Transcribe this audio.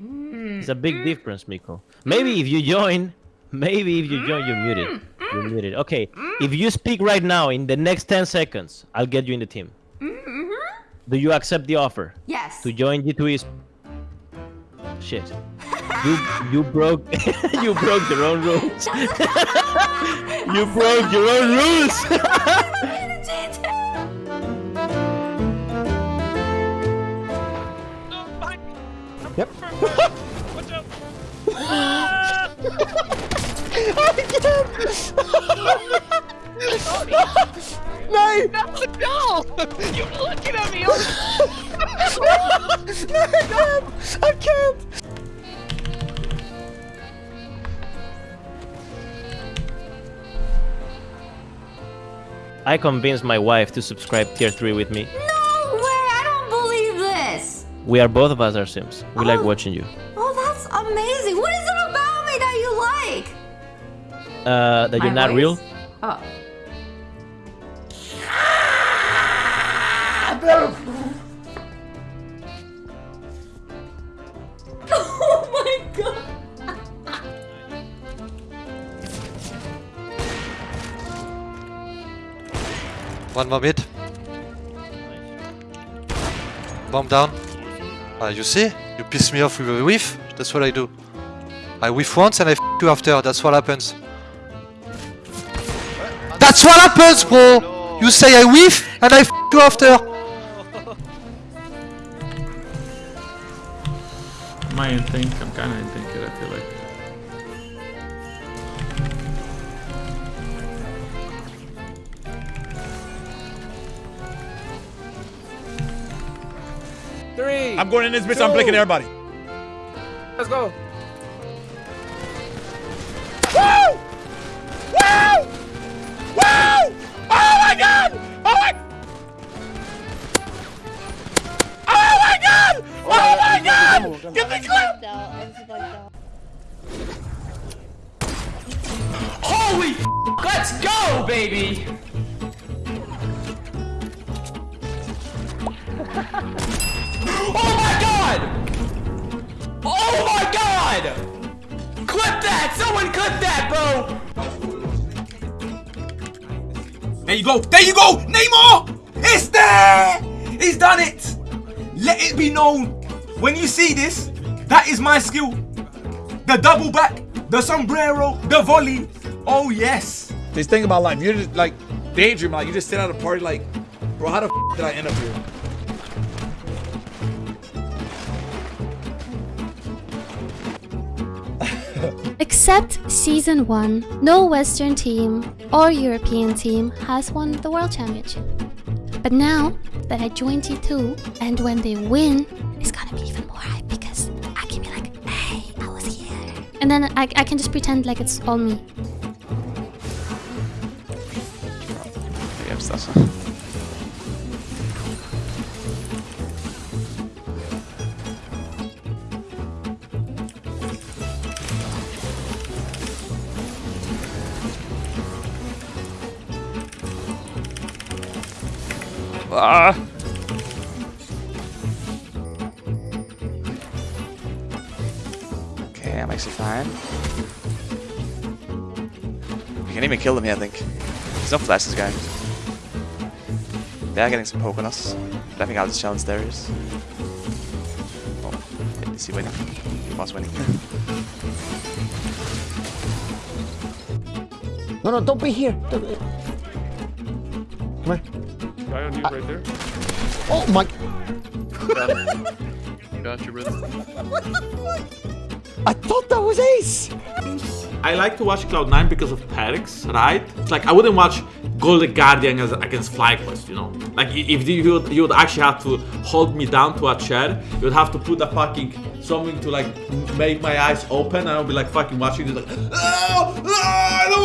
It's a big difference, Miko. Maybe if you join, maybe if you join, you're muted. You're muted. Okay, if you speak right now in the next 10 seconds, I'll get you in the team. Do you accept the offer Yes. to join G2E's? Shit. You you broke you broke your own rules. you broke your own rules. Yep. Nej! No! You're looking at me! I can't! I convinced my wife to subscribe tier 3 with me. No We are both of us are Sims. We like Oh. watching you. Oh, that's amazing! What is it about me that you like? Uh, that you're My not real? voice? Oh. oh my god! One more mid. Bomb down. Ah, you see? You piss me off with a whiff. That's what I do. I whiff once and I I f you after. That's what happens. That's what happens, bro! You say I whiff and I I f you after. Think? I'm kinda in Three. I'm going in this bitch. I'm blinking everybody. Let's go. Woo! Woo! Woo! Oh my god! Oh my! Oh my god! Oh my god! Get the clip! Holy f- Let's go, baby! god! Clip that! Someone clip that, bro! There you go. There you go. Neymar! It's there! He's done it! Let it be known. When you see this, that is my skill. The double back, the sombrero, the volley. Oh yes. This thing about life, you're just like daydream, like you just sit at a party like, bro, how the f did I end up here? Except Season 1, no Western team or European team has won the World Championship. But now that I joined T2, and when they win, it's gonna be even more hype because I can be like, hey, I was here. And then I, I can just pretend like it's all me. Ah! Okay, I'm actually fine. We can even kill them here, I think. There's no flashes, guy. They are getting some poke on us. But I think I'll just challenge Darius. Oh, is he winning? He was winning. No, no, don't be here. Don't be- Come here. Guy on you right there. Oh my. Got you, brother. I thought that was Ace. I like to watch Cloud9 because of Perkz, right? It's like I wouldn't watch Golden Guardian as, against FlyQuest, you know? Like if you would, you would actually have to hold me down to a chair, you would have to put a fucking something to like make my eyes open and I would be like fucking watching this like oh, oh,